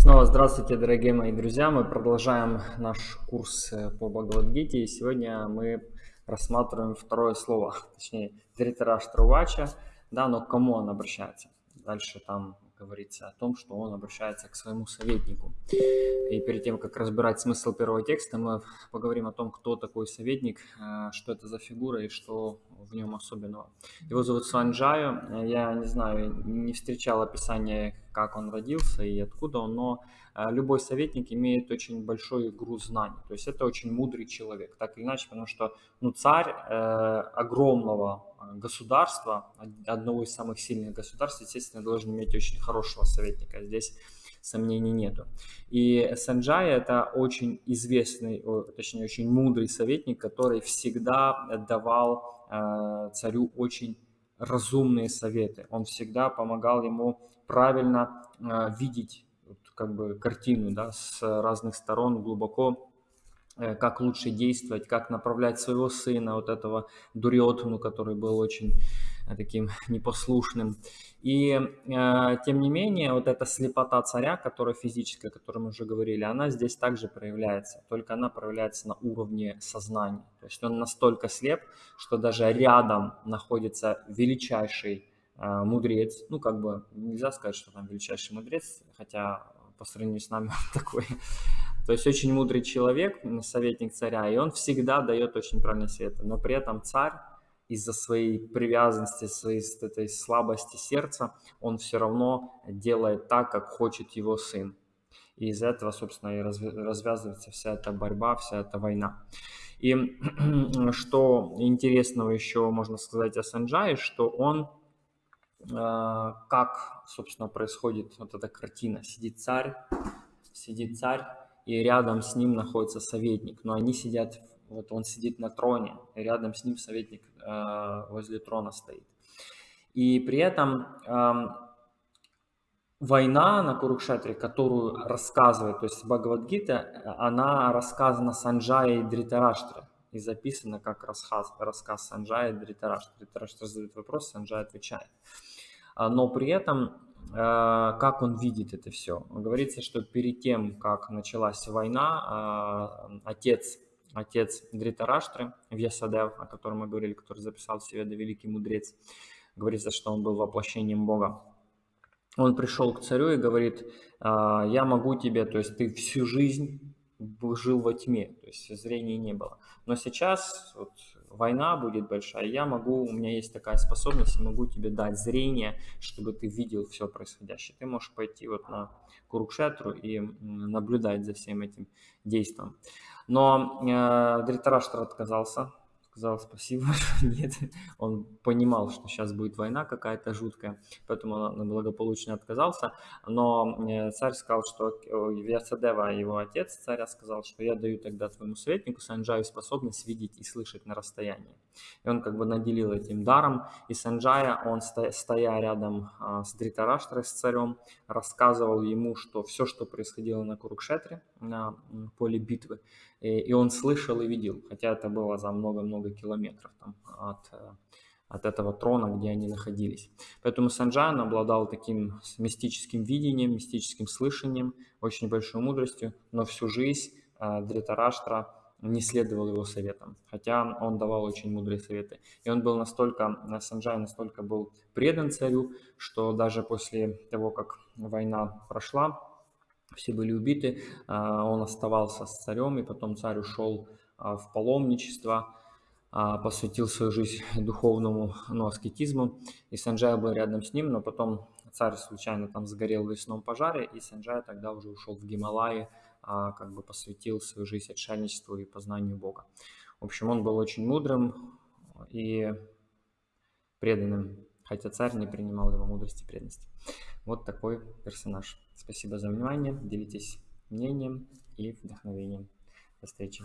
Снова здравствуйте, дорогие мои друзья. Мы продолжаем наш курс э, по Бхагавадгите. И сегодня мы рассматриваем второе слово, точнее, Дритараш Трувача, да, но к кому он обращается. Дальше там говорится о том, что он обращается к своему советнику. И перед тем, как разбирать смысл первого текста, мы поговорим о том, кто такой советник, э, что это за фигура и что в нем особенного. Его зовут Санджаю. Я не знаю, не встречал описания, как он родился и откуда он, но э, любой советник имеет очень большой груз знаний. То есть это очень мудрый человек, так или иначе, потому что ну, царь э, огромного государства, одного из самых сильных государств, естественно, должен иметь очень хорошего советника. Здесь сомнений нету. И Санджай это очень известный, точнее очень мудрый советник, который всегда давал э, царю очень разумные советы. Он всегда помогал ему правильно э, видеть как бы картину да, с разных сторон глубоко Э, как лучше действовать, как направлять своего сына, вот этого Дуриотуну, который был очень э, таким непослушным. И э, тем не менее, вот эта слепота царя, которая физическая, о которой мы уже говорили, она здесь также проявляется, только она проявляется на уровне сознания. То есть он настолько слеп, что даже рядом находится величайший э, мудрец, ну как бы нельзя сказать, что там величайший мудрец, хотя по сравнению с нами он такой то есть очень мудрый человек, советник царя, и он всегда дает очень правильные советы. Но при этом царь из-за своей привязанности, своей этой слабости сердца, он все равно делает так, как хочет его сын. И из-за этого, собственно, и развязывается вся эта борьба, вся эта война. И что интересного еще можно сказать о Санджае, что он, э, как, собственно, происходит вот эта картина. Сидит царь, сидит царь, и рядом с ним находится советник, но они сидят, вот он сидит на троне, рядом с ним советник э, возле трона стоит. И при этом э, война на Курукшетре, которую рассказывает, то есть Бхагавадгита, она рассказана Санджае и Дритараштре, и записана как рассказ, рассказ Санджая и Дритараштра. Дритараштра задает вопрос, Санджай отвечает. А, но при этом Э, как он видит это все. Говорится, что перед тем, как началась война, э, отец, отец Дритараштры, Вьясадев, о котором мы говорили, который записал себе до великий мудрец, говорится, что он был воплощением Бога. Он пришел к царю и говорит, «Э, я могу тебе, то есть ты всю жизнь жил во тьме, то есть зрения не было. Но сейчас вот, война будет большая, я могу, у меня есть такая способность, я могу тебе дать зрение, чтобы ты видел все происходящее. Ты можешь пойти вот на Курукшетру и наблюдать за всем этим действием. Но э, Дритараштра отказался, сказал спасибо, нет. Он понимал, что сейчас будет война какая-то жуткая, поэтому он благополучно отказался. Но э, царь сказал, что Вьясадева, его отец царя, сказал, что я даю тогда твоему советнику Санджаю способность видеть и слышать на расстоянии. И он как бы наделил этим даром. И Санджая, он стоя рядом а, с Дритараштрой, с царем, рассказывал ему, что все, что происходило на Курукшетре, на поле битвы, и он слышал и видел, хотя это было за много-много километров там, от, э, от этого трона, где они находились. Поэтому Санджан обладал таким мистическим видением, мистическим слышанием, очень большой мудростью, но всю жизнь э, Дритараштра не следовал его советам, хотя он давал очень мудрые советы. И он был настолько, Санджай настолько был предан царю, что даже после того, как война прошла, все были убиты, а, он оставался с царем, и потом царь ушел а, в паломничество, а, посвятил свою жизнь духовному ну, аскетизму, и Санджай был рядом с ним, но потом царь случайно там сгорел в лесном пожаре, и Санджай тогда уже ушел в Гималаи, как бы посвятил свою жизнь отшельничеству и познанию Бога. В общем, он был очень мудрым и преданным, хотя царь не принимал его мудрости и преданности. Вот такой персонаж. Спасибо за внимание. Делитесь мнением и вдохновением. До встречи.